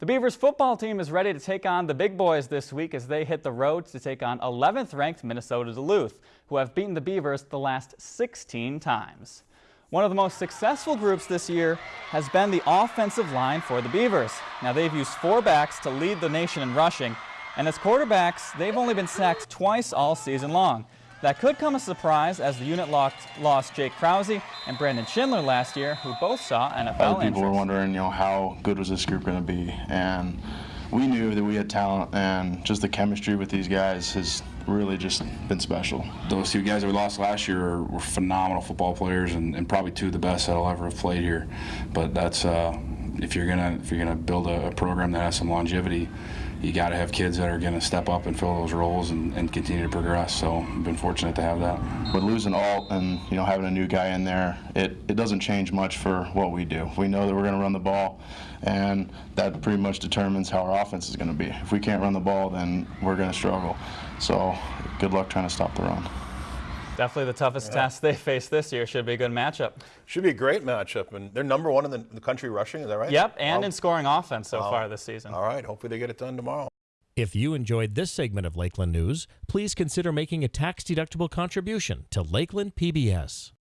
The Beavers football team is ready to take on the big boys this week as they hit the road to take on 11th ranked Minnesota Duluth, who have beaten the Beavers the last 16 times. One of the most successful groups this year has been the offensive line for the Beavers. Now they've used four backs to lead the nation in rushing, and as quarterbacks, they've only been sacked twice all season long. That could come as a surprise as the unit lost, lost Jake Krause and Brandon Schindler last year, who both saw NFL Other people were wondering, you know, how good was this group going to be, and we knew that we had talent, and just the chemistry with these guys has really just been special. Those two guys that we lost last year were phenomenal football players and, and probably two of the best that I'll ever have played here. But that's uh, if you're gonna if you're gonna build a, a program that has some longevity, you got to have kids that are gonna step up and fill those roles and, and continue to progress. So I've been fortunate to have that. But losing Alt and you know having a new guy in there, it, it doesn't change much for what we do. We know that we're going to run the ball, and that pretty much determines how our offense is going to be. If we can't run the ball, then we're going to struggle. So good luck trying to stop the run. Definitely the toughest test they face this year. Should be a good matchup. Should be a great matchup, and they're number one in the, the country rushing. Is that right? Yep, and Wow. in scoring offense so far this season. All right. Hopefully they get it done tomorrow. If you enjoyed this segment of Lakeland News, please consider making a tax-deductible contribution to Lakeland PBS.